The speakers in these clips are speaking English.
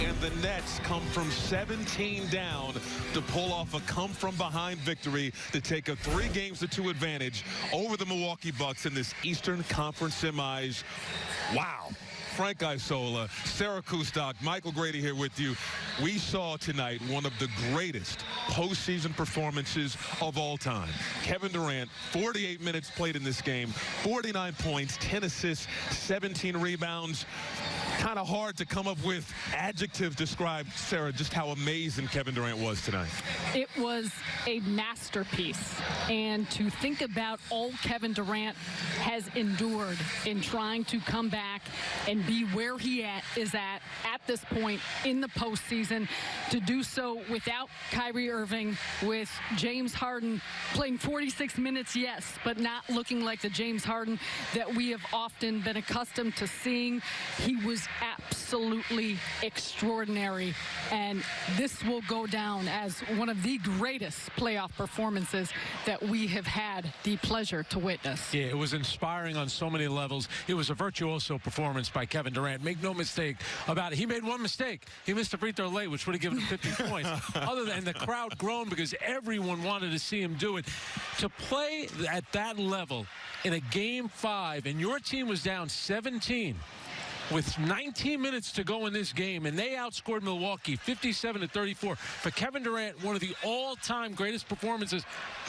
and the Nets come from 17 down to pull off a come-from-behind victory to take a three games to two advantage over the Milwaukee Bucks in this Eastern Conference semis. Wow. Frank Isola, Sarah Kustok, Michael Grady here with you. We saw tonight one of the greatest postseason performances of all time. Kevin Durant, 48 minutes played in this game, 49 points, 10 assists, 17 rebounds. Kind of hard to come up with adjectives describe, Sarah, just how amazing Kevin Durant was tonight. It was a masterpiece. And to think about all Kevin Durant has endured in trying to come back and be where he at, is at at this point in the postseason, to do so without Kyrie Irving, with James Harden playing 46 minutes, yes, but not looking like the James Harden that we have often been accustomed to seeing. He was absolutely extraordinary. And this will go down as one of the greatest playoff performances that we have had the pleasure to witness. Yeah, it was inspiring on so many levels. It was a virtuoso performance by Kevin Durant. Make no mistake about it. He made one mistake. He missed a free throw late, which would have given him 50 points. Other than the crowd groaned because everyone wanted to see him do it. To play at that level in a game five, and your team was down 17 with 19 minutes to go in this game, and they outscored Milwaukee 57 to 34. For Kevin Durant, one of the all-time greatest performances.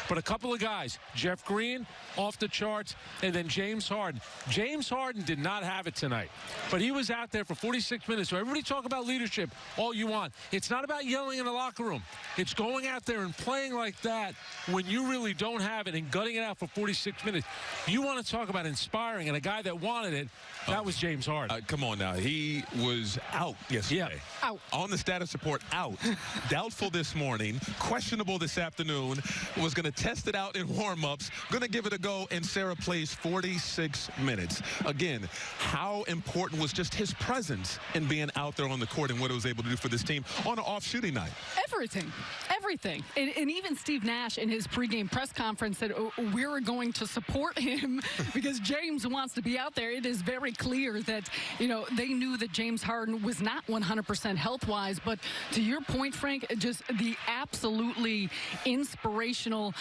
But a couple of guys, Jeff Green, off the charts, and then James Harden. James Harden did not have it tonight, but he was out there for 46 minutes. So everybody talk about leadership all you want. It's not about yelling in the locker room. It's going out there and playing like that when you really don't have it and gutting it out for 46 minutes. You want to talk about inspiring, and a guy that wanted it, that was James Harden. Uh, come on now. He was out yesterday. Yeah. Out. On the status report, out. Doubtful this morning. Questionable this afternoon. Was going to test it out in warm-ups. Going to give it a go, and Sarah plays 46 minutes. Again, how important was just his presence in being out there on the court and what it was able to do for this team on an off shooting night? Everything. Everything. And, and even Steve Nash in his pregame press conference said, oh, we're going to support him because James wants to be out there. It is very clear that, you know, they knew that James Harden was not 100% health-wise. But to your point, Frank, just the absolutely inspirational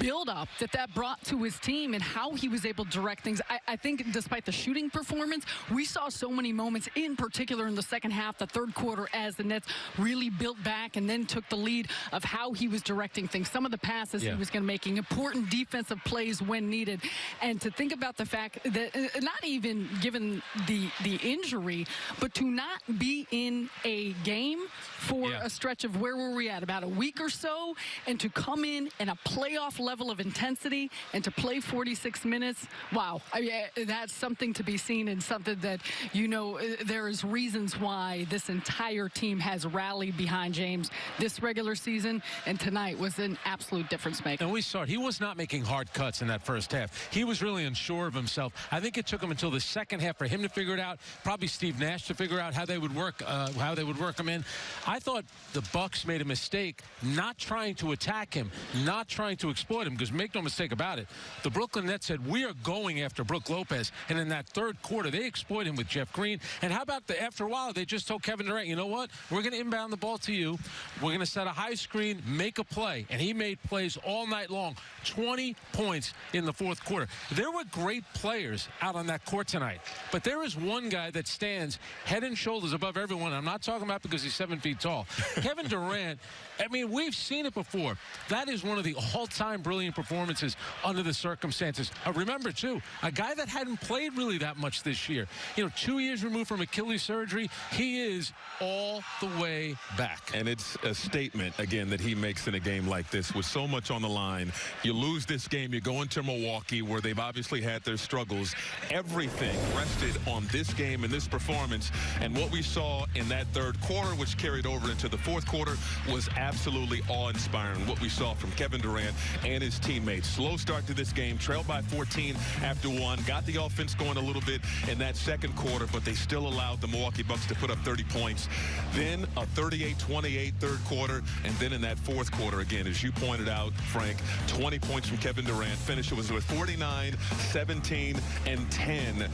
build-up that that brought to his team and how he was able to direct things. I, I think despite the shooting performance, we saw so many moments, in particular in the second half, the third quarter, as the Nets really built back and then took the lead of how he was directing things. Some of the passes Yeah. he was going to making important defensive plays when needed. And to think about the fact that uh, not even given the the injury, but to not be in a game for Yeah. a stretch of where were we at about a week or so, and to come in in a playoff level of intensity and to play 46 minutes. Wow, I mean, that's something to be seen and something that you know uh, there is reasons why this entire team has rallied behind James this regular season, and tonight was an absolute difference maker. And we saw it. He was not making hard cuts in that first half. He was really unsure of himself. I think it took him until the second half for him to figure it out. Probably Steve Nash to figure out how they would work, uh, how they would work him in. I thought the Bucks made a mistake not trying to attack him, not trying to exploit him. Because make no mistake about it, the Brooklyn Nets said we are going after Brook Lopez, and in that third quarter they exploit him with Jeff Green. And how about the after a while they just told Kevin Durant, you know what? We're going to inbound the ball to you. We're going to set a high screen, make a play, and he made plays all night long. 20 points in the fourth quarter. There were great players out on that court tonight, but there is one guy that stands head and shoulders above everyone. I'm not talking about because he's seven feet tall. Kevin Durant. I mean, we've seen it before. That is one of the all-time brilliant performances under the circumstances. Uh, remember, too, a guy that hadn't played really that much this year. You know, two years removed from Achilles surgery, he is all the way back. And it's a statement, again, that he makes in a game like this with so much on the line. You lose this game, you go into Milwaukee where they've obviously had their struggles. Everything rested on this game and this performance. And what we saw in that third quarter, which carried over into the fourth quarter, was absolutely awe-inspiring. What we saw from Kevin Durant and his teammates. Slow start to this game, trailed by 14 after one. Got the offense going a little bit in that second quarter, but they still allowed the Milwaukee Bucks to put up 30 points. Then a 38-28 third quarter, and then in that fourth quarter, again, as you pointed out, Frank, 20 points from Kevin Durant. Finish it was with 49, 17, and 10